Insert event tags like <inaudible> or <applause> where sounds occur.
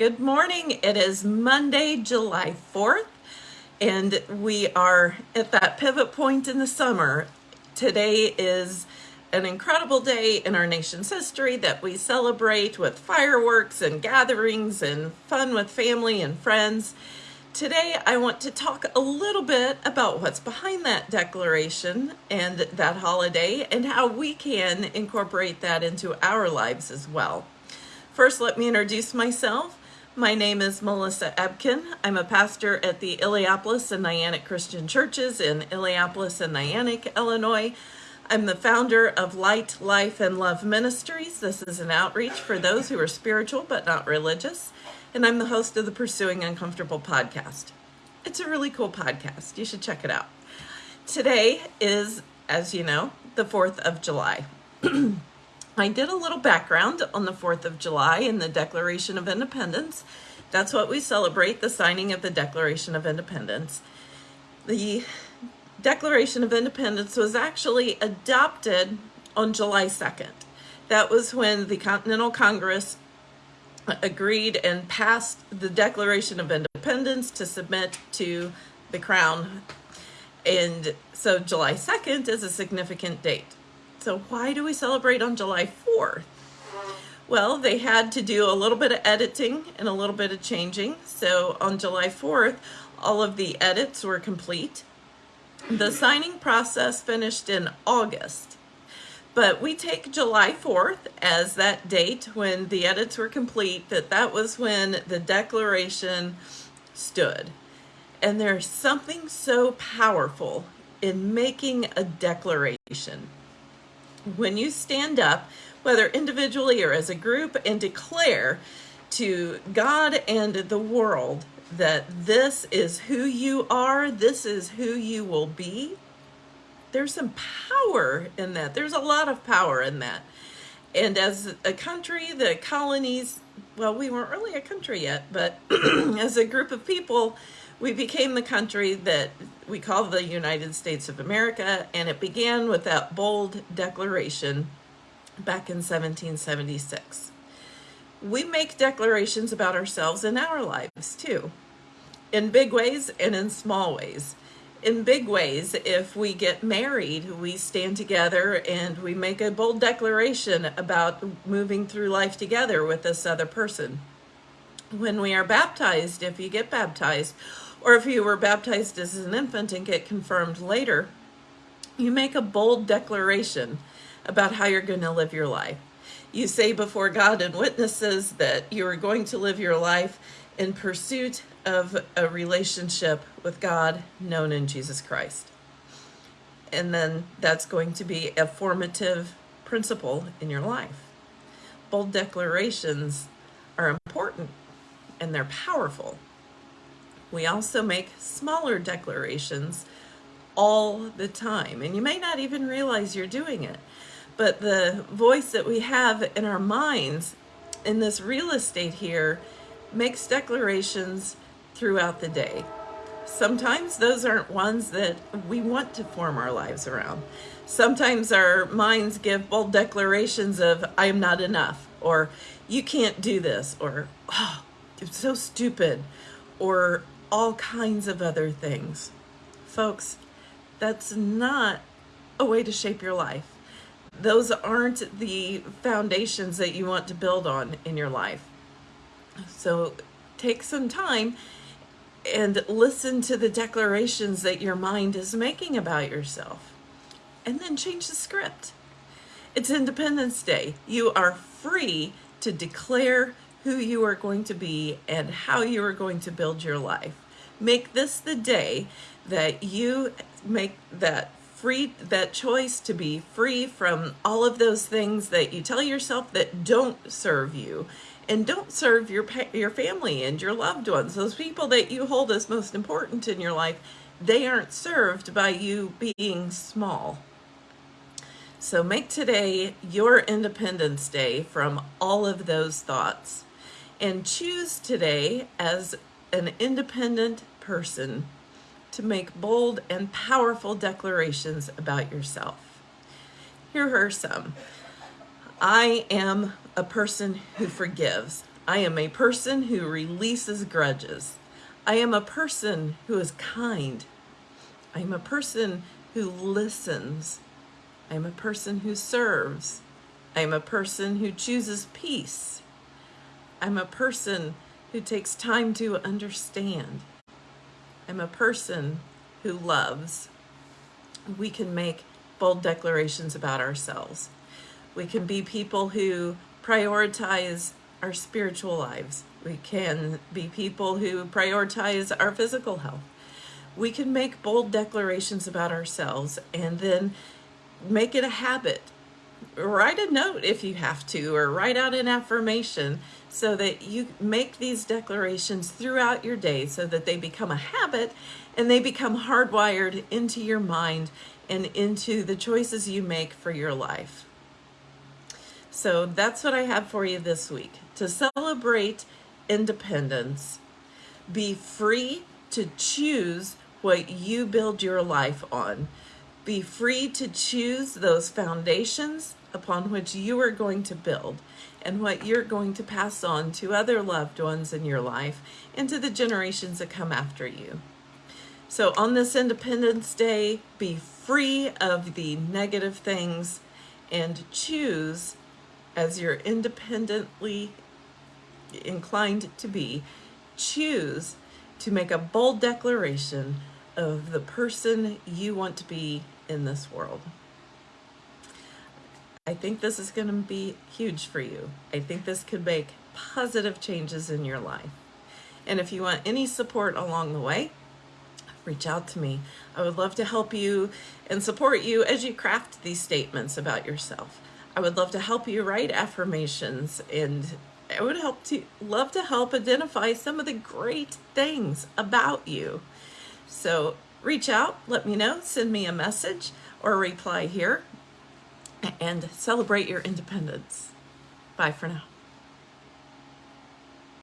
Good morning. It is Monday, July 4th, and we are at that pivot point in the summer. Today is an incredible day in our nation's history that we celebrate with fireworks and gatherings and fun with family and friends. Today, I want to talk a little bit about what's behind that declaration and that holiday and how we can incorporate that into our lives as well. First, let me introduce myself. My name is Melissa Ebken. I'm a pastor at the Illiopolis and Niantic Christian Churches in Illiopolis and Niantic, Illinois. I'm the founder of Light, Life, and Love Ministries. This is an outreach for those who are spiritual but not religious. And I'm the host of the Pursuing Uncomfortable podcast. It's a really cool podcast. You should check it out. Today is, as you know, the 4th of July. <clears throat> I did a little background on the 4th of July and the Declaration of Independence. That's what we celebrate, the signing of the Declaration of Independence. The Declaration of Independence was actually adopted on July 2nd. That was when the Continental Congress agreed and passed the Declaration of Independence to submit to the Crown. And so July 2nd is a significant date. So why do we celebrate on July 4th? Well, they had to do a little bit of editing and a little bit of changing. So on July 4th, all of the edits were complete. The signing process finished in August. But we take July 4th as that date when the edits were complete, that that was when the declaration stood. And there's something so powerful in making a declaration when you stand up, whether individually or as a group, and declare to God and the world that this is who you are, this is who you will be, there's some power in that. There's a lot of power in that. And as a country, the colonies, well, we weren't really a country yet, but <clears throat> as a group of people, we became the country that we call the United States of America, and it began with that bold declaration back in 1776. We make declarations about ourselves in our lives too, in big ways and in small ways. In big ways, if we get married, we stand together and we make a bold declaration about moving through life together with this other person. When we are baptized, if you get baptized, or if you were baptized as an infant and get confirmed later, you make a bold declaration about how you're going to live your life. You say before God and witnesses that you are going to live your life in pursuit of a relationship with God known in Jesus Christ. And then that's going to be a formative principle in your life. Bold declarations are important and they're powerful. We also make smaller declarations all the time, and you may not even realize you're doing it. But the voice that we have in our minds in this real estate here makes declarations throughout the day. Sometimes those aren't ones that we want to form our lives around. Sometimes our minds give bold declarations of, I am not enough, or you can't do this, or, oh, it's so stupid, or all kinds of other things. Folks, that's not a way to shape your life. Those aren't the foundations that you want to build on in your life. So take some time and listen to the declarations that your mind is making about yourself. And then change the script. It's Independence Day. You are free to declare who you are going to be and how you are going to build your life. Make this the day that you make that free that choice to be free from all of those things that you tell yourself that don't serve you and don't serve your your family and your loved ones. Those people that you hold as most important in your life they aren't served by you being small. So make today your independence day from all of those thoughts and choose today as an independent person to make bold and powerful declarations about yourself. Here are some. I am a person who forgives. I am a person who releases grudges. I am a person who is kind. I am a person who listens. I am a person who serves. I am a person who chooses peace. I'm a person who takes time to understand. I'm a person who loves. We can make bold declarations about ourselves. We can be people who prioritize our spiritual lives. We can be people who prioritize our physical health. We can make bold declarations about ourselves and then make it a habit. Write a note if you have to, or write out an affirmation so that you make these declarations throughout your day so that they become a habit and they become hardwired into your mind and into the choices you make for your life. So that's what I have for you this week. To celebrate independence, be free to choose what you build your life on. Be free to choose those foundations upon which you are going to build and what you're going to pass on to other loved ones in your life and to the generations that come after you. So on this Independence Day, be free of the negative things and choose as you're independently inclined to be, choose to make a bold declaration of the person you want to be in this world. I think this is going to be huge for you. I think this could make positive changes in your life. And if you want any support along the way, reach out to me. I would love to help you and support you as you craft these statements about yourself. I would love to help you write affirmations and I would help to love to help identify some of the great things about you. So reach out, let me know, send me a message or reply here and celebrate your independence. Bye for now.